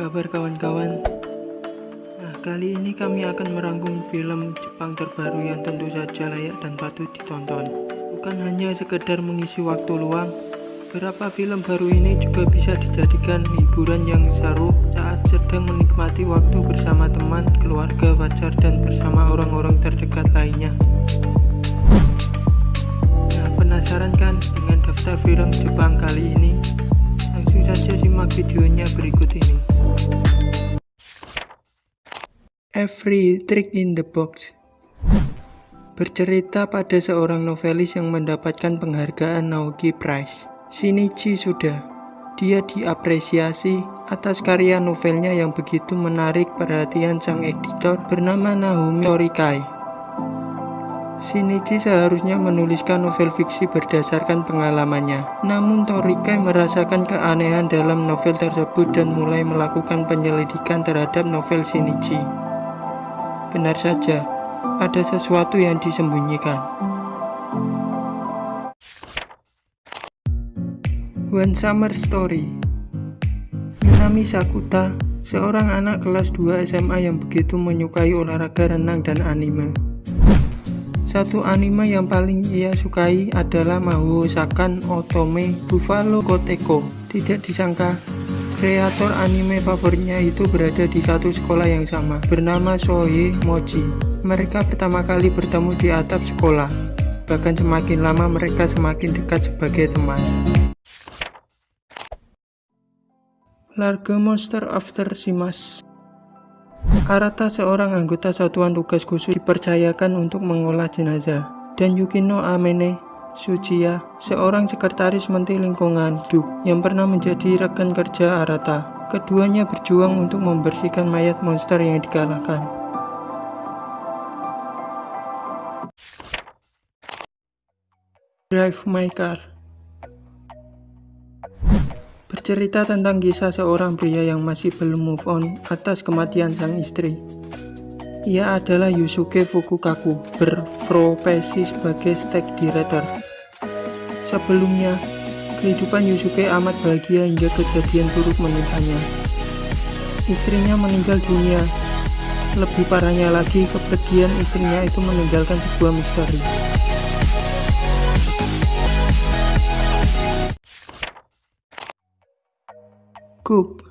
kabar kawan-kawan? Nah, kali ini kami akan merangkum film Jepang terbaru yang tentu saja layak dan patut ditonton. Bukan hanya sekedar mengisi waktu luang, beberapa film baru ini juga bisa dijadikan hiburan yang seru saat sedang menikmati waktu bersama teman, keluarga, pacar, dan bersama orang-orang terdekat lainnya. Nah, penasaran kan dengan daftar film Jepang kali ini? Langsung saja simak videonya berikut ini. Every Trick in the Box Bercerita pada seorang novelis yang mendapatkan penghargaan Naoki Prize, Shinichi Suda. Dia diapresiasi atas karya novelnya yang begitu menarik perhatian sang editor bernama Naomi Torikai. Shinichi seharusnya menuliskan novel fiksi berdasarkan pengalamannya. Namun Torikai merasakan keanehan dalam novel tersebut dan mulai melakukan penyelidikan terhadap novel Shinichi. Benar saja, ada sesuatu yang disembunyikan. One Summer Story Minami Sakuta, seorang anak kelas 2 SMA yang begitu menyukai olahraga renang dan anime. Satu anime yang paling ia sukai adalah Mahou Sakan Otome Buffalo Koteko. Tidak disangka, Kreator anime favoritnya itu berada di satu sekolah yang sama, bernama Sohei Mochi. Mereka pertama kali bertemu di atap sekolah, bahkan semakin lama mereka semakin dekat sebagai teman. Largo Monster After Simas Arata seorang anggota satuan tugas khusus dipercayakan untuk mengolah jenazah, dan Yukino Amene Sujiya, seorang sekretaris menteri lingkungan hidup yang pernah menjadi rekan kerja Arata. Keduanya berjuang untuk membersihkan mayat monster yang dikalahkan. Drive My Car Bercerita tentang kisah seorang pria yang masih belum move on atas kematian sang istri. Ia adalah Yusuke Fukukaku, berprofesi sebagai steak director. Sebelumnya, kehidupan Yusuke amat bahagia hingga kejadian buruk menimpanya. Istrinya meninggal dunia. Lebih parahnya lagi, kepergian istrinya itu meninggalkan sebuah misteri. Coop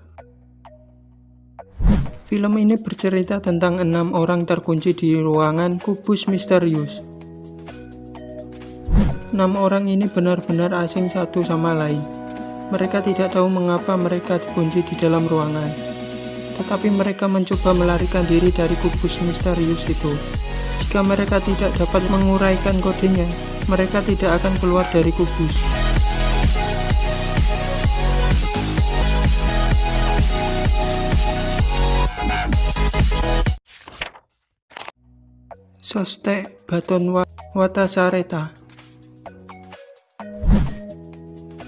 Film ini bercerita tentang enam orang terkunci di ruangan kubus misterius. Enam orang ini benar-benar asing satu sama lain. Mereka tidak tahu mengapa mereka dikunci di dalam ruangan. Tetapi mereka mencoba melarikan diri dari kubus misterius itu. Jika mereka tidak dapat menguraikan kodenya, mereka tidak akan keluar dari kubus. Soste Baton Watasareta.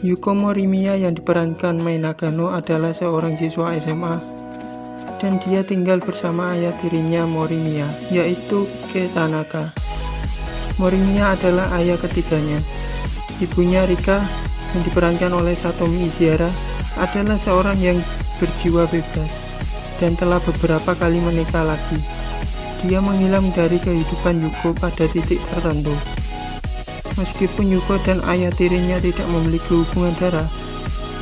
Yuko Morimiya yang diperankan Mai Nagano adalah seorang siswa SMA dan dia tinggal bersama ayah tirinya Morimiya yaitu Ke Tanaka Morimiya adalah ayah ketiganya. Ibunya Rika yang diperankan oleh Satomi Ishihara adalah seorang yang berjiwa bebas dan telah beberapa kali menikah lagi dia menghilang dari kehidupan Yuko pada titik tertentu. Meskipun Yuko dan ayah tirinya tidak memiliki hubungan darah,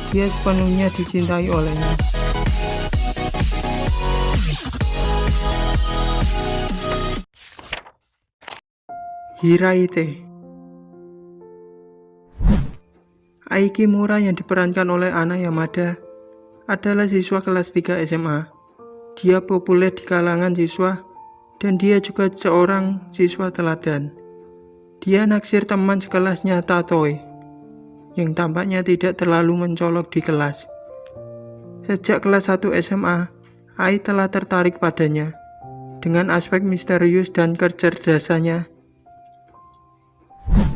dia sepenuhnya dicintai olehnya. Hiraite Aiki Mura yang diperankan oleh Ana Yamada adalah siswa kelas 3 SMA. Dia populer di kalangan siswa dan dia juga seorang siswa teladan. Dia naksir teman sekelasnya Tatoy, yang tampaknya tidak terlalu mencolok di kelas. Sejak kelas 1 SMA, Ai telah tertarik padanya. Dengan aspek misterius dan kecerdasannya,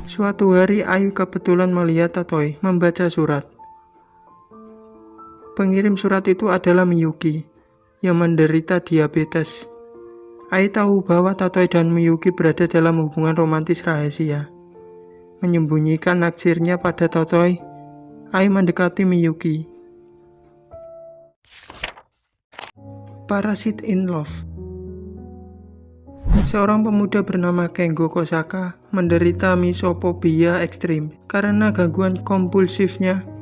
Suatu hari Ayu kebetulan melihat Tatoy membaca surat. Pengirim surat itu adalah Miyuki yang menderita diabetes. Ai tahu bahwa Tatoy dan Miyuki berada dalam hubungan romantis rahasia. Menyembunyikan naksirnya pada Tatoy, Ai mendekati Miyuki. Parasit in Love Seorang pemuda bernama Kengo Kosaka menderita misopobia ekstrim karena gangguan kompulsifnya.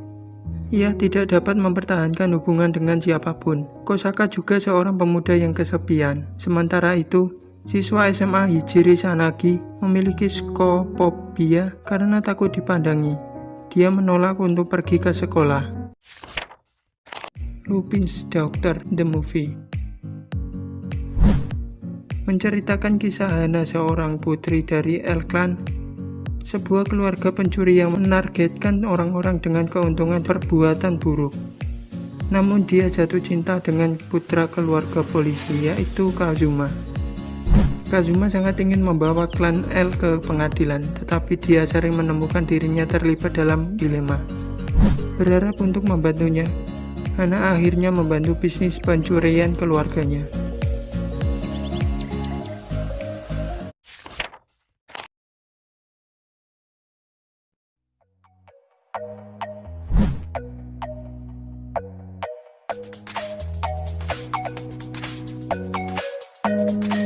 Ia tidak dapat mempertahankan hubungan dengan siapa pun. Kosaka juga seorang pemuda yang kesepian. Sementara itu, siswa SMA Hijiri Sanagi memiliki skopobia karena takut dipandangi. Dia menolak untuk pergi ke sekolah. Lupin's Doctor The Movie menceritakan kisah Hana seorang putri dari El Clan, sebuah keluarga pencuri yang menargetkan orang-orang dengan keuntungan perbuatan buruk. Namun dia jatuh cinta dengan putra keluarga polisi yaitu Kazuma. Kazuma sangat ingin membawa klan L ke pengadilan, tetapi dia sering menemukan dirinya terlibat dalam dilema. Berharap untuk membantunya, Hana akhirnya membantu bisnis pencurian keluarganya. Thank you.